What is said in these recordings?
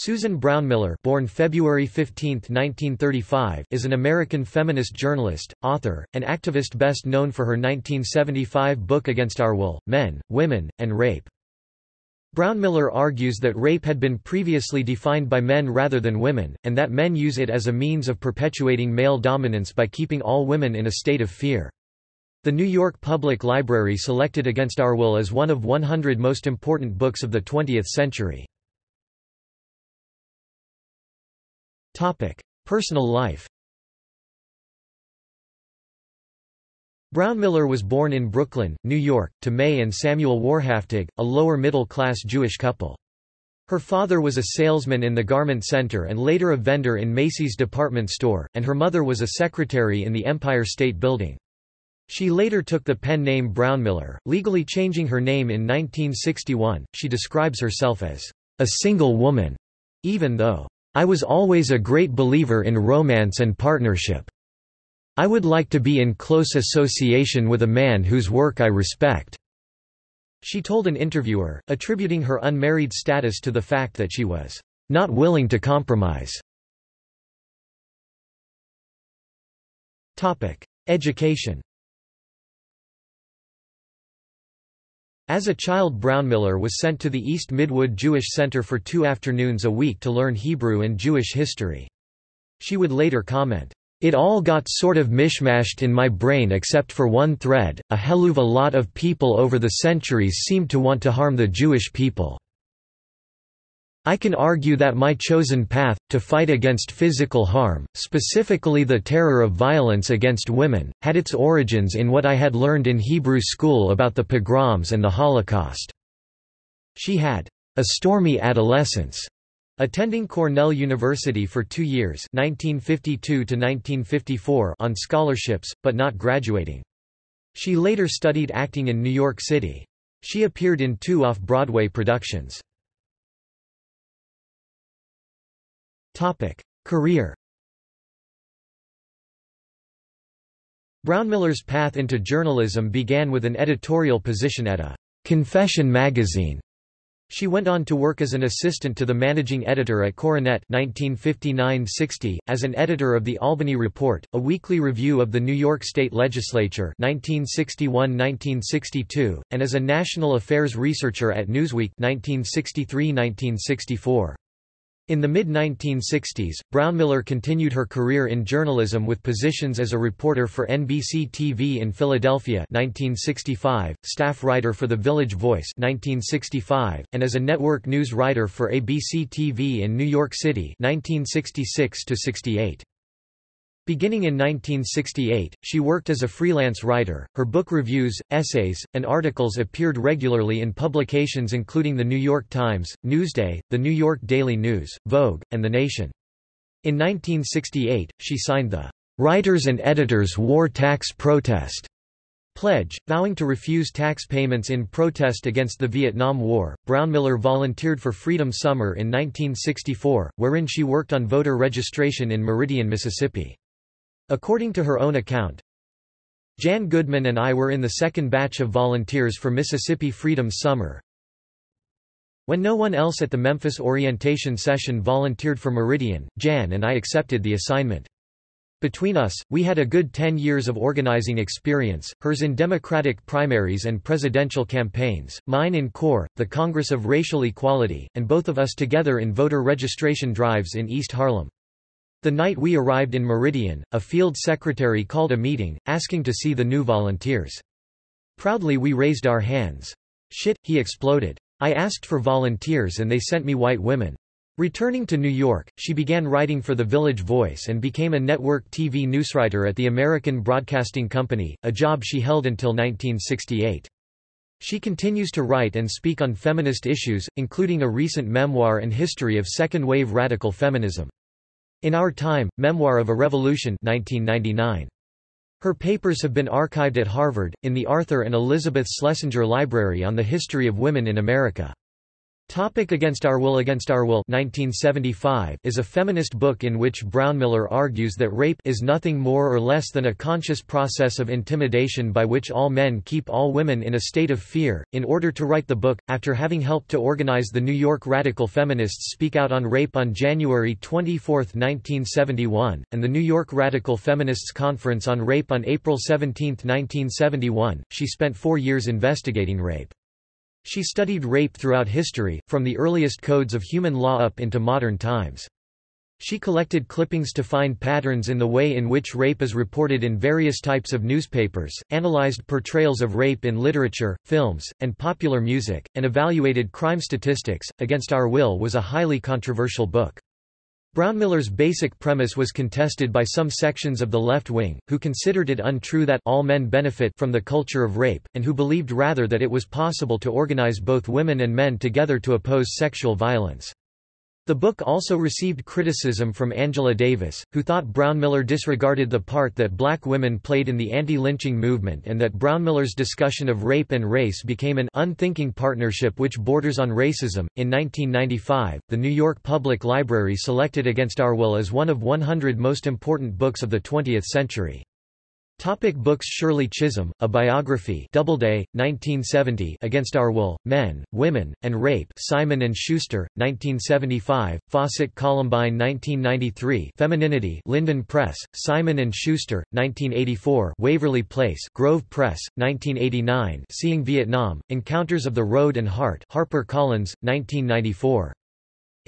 Susan Brownmiller born February 15, 1935, is an American feminist journalist, author, and activist best known for her 1975 book Against Our Will, Men, Women, and Rape. Brownmiller argues that rape had been previously defined by men rather than women, and that men use it as a means of perpetuating male dominance by keeping all women in a state of fear. The New York Public Library selected Against Our Will as one of 100 most important books of the 20th century. Personal life Brownmiller was born in Brooklyn, New York, to May and Samuel Warhaftig, a lower-middle-class Jewish couple. Her father was a salesman in the Garment Center and later a vendor in Macy's department store, and her mother was a secretary in the Empire State Building. She later took the pen name Brownmiller, legally changing her name in 1961. She describes herself as a single woman, even though I was always a great believer in romance and partnership. I would like to be in close association with a man whose work I respect." She told an interviewer, attributing her unmarried status to the fact that she was not willing to compromise. Education As a child Brownmiller was sent to the East Midwood Jewish Center for two afternoons a week to learn Hebrew and Jewish history. She would later comment, "...it all got sort of mishmashed in my brain except for one thread, a helluva lot of people over the centuries seemed to want to harm the Jewish people." I can argue that my chosen path, to fight against physical harm, specifically the terror of violence against women, had its origins in what I had learned in Hebrew school about the pogroms and the Holocaust. She had a stormy adolescence, attending Cornell University for two years 1952 on scholarships, but not graduating. She later studied acting in New York City. She appeared in two off-Broadway productions. Career Brownmiller's path into journalism began with an editorial position at a «confession» magazine. She went on to work as an assistant to the managing editor at Coronet 1959–60, as an editor of the Albany Report, a weekly review of the New York State Legislature 1961–1962, and as a national affairs researcher at Newsweek 1963–1964. In the mid-1960s, Brownmiller continued her career in journalism with positions as a reporter for NBC TV in Philadelphia 1965, staff writer for The Village Voice 1965, and as a network news writer for ABC TV in New York City 1966 -68. Beginning in 1968, she worked as a freelance writer. Her book reviews, essays, and articles appeared regularly in publications including The New York Times, Newsday, The New York Daily News, Vogue, and The Nation. In 1968, she signed the Writers and Editors War Tax Protest pledge, vowing to refuse tax payments in protest against the Vietnam War. Brownmiller volunteered for Freedom Summer in 1964, wherein she worked on voter registration in Meridian, Mississippi. According to her own account, Jan Goodman and I were in the second batch of volunteers for Mississippi Freedom Summer. When no one else at the Memphis orientation session volunteered for Meridian, Jan and I accepted the assignment. Between us, we had a good 10 years of organizing experience, hers in Democratic primaries and presidential campaigns, mine in CORE, the Congress of Racial Equality, and both of us together in voter registration drives in East Harlem. The night we arrived in Meridian, a field secretary called a meeting, asking to see the new volunteers. Proudly we raised our hands. Shit, he exploded. I asked for volunteers and they sent me white women. Returning to New York, she began writing for The Village Voice and became a network TV newswriter at the American Broadcasting Company, a job she held until 1968. She continues to write and speak on feminist issues, including a recent memoir and history of second-wave radical feminism. In Our Time, Memoir of a Revolution 1999. Her papers have been archived at Harvard, in the Arthur and Elizabeth Schlesinger Library on the History of Women in America. Topic Against Our Will Against Our Will 1975 is a feminist book in which Brownmiller argues that rape is nothing more or less than a conscious process of intimidation by which all men keep all women in a state of fear. In order to write the book, after having helped to organize the New York radical feminists Speak Out on Rape on January 24, 1971, and the New York Radical Feminists Conference on Rape on April 17, 1971, she spent four years investigating rape. She studied rape throughout history, from the earliest codes of human law up into modern times. She collected clippings to find patterns in the way in which rape is reported in various types of newspapers, analyzed portrayals of rape in literature, films, and popular music, and evaluated crime statistics. Against Our Will was a highly controversial book. Brownmiller's basic premise was contested by some sections of the left wing, who considered it untrue that all men benefit from the culture of rape, and who believed rather that it was possible to organize both women and men together to oppose sexual violence. The book also received criticism from Angela Davis, who thought Brownmiller disregarded the part that black women played in the anti-lynching movement and that Brownmiller's discussion of rape and race became an unthinking partnership which borders on racism. In 1995, the New York Public Library selected Against Our Will as one of 100 most important books of the 20th century. Topic books Shirley Chisholm, A Biography Doubleday, 1970 Against Our Will, Men, Women, and Rape Simon & Schuster, 1975, Fawcett Columbine 1993 Femininity Linden Press, Simon & Schuster, 1984 Waverly Place Grove Press, 1989 Seeing Vietnam, Encounters of the Road and Heart Harper Collins, 1994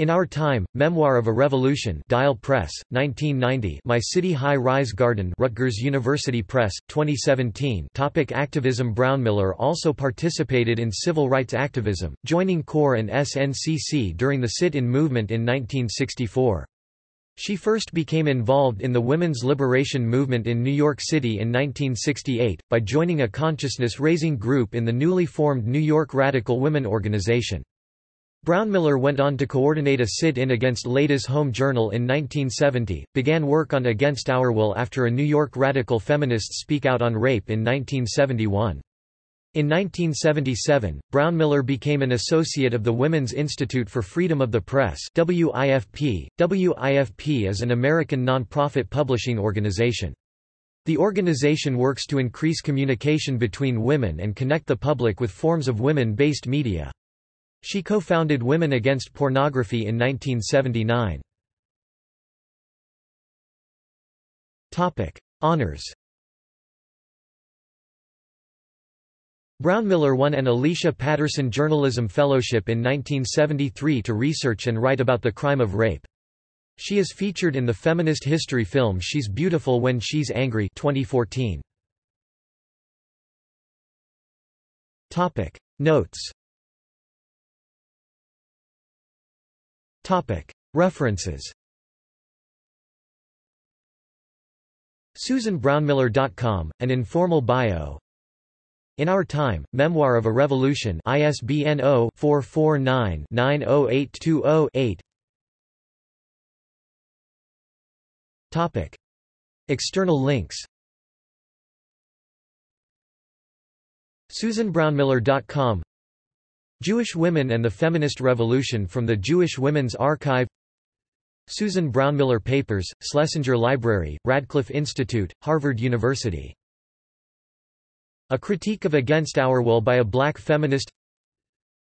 in Our Time, Memoir of a Revolution Dial Press, 1990 My City High-Rise Garden Rutgers University Press, 2017 Topic Activism Brownmiller also participated in civil rights activism, joining CORE and SNCC during the sit-in movement in 1964. She first became involved in the women's liberation movement in New York City in 1968, by joining a consciousness-raising group in the newly formed New York Radical Women Organization. Brownmiller went on to coordinate a sit-in against Ladies' Home Journal in 1970, began work on Against Our Will after a New York radical feminists speak out on rape in 1971. In 1977, Brownmiller became an associate of the Women's Institute for Freedom of the Press WIFP. WIFP is an American nonprofit publishing organization. The organization works to increase communication between women and connect the public with forms of women-based media. She co-founded Women Against Pornography in 1979. Topic: Honors. Brownmiller won an Alicia Patterson Journalism Fellowship in 1973 to research and write about the crime of rape. She is featured in the feminist history film She's Beautiful When She's Angry 2014. Topic: Notes References. SusanBrownmiller.com, An Informal Bio. In Our Time, Memoir of a Revolution ISBN 0-449-90820-8 External links. SusanBrownmiller.com Jewish Women and the Feminist Revolution from the Jewish Women's Archive Susan Brownmiller Papers, Schlesinger Library, Radcliffe Institute, Harvard University. A Critique of Against Our Will by a Black Feminist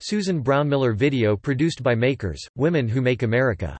Susan Brownmiller video produced by Makers, Women Who Make America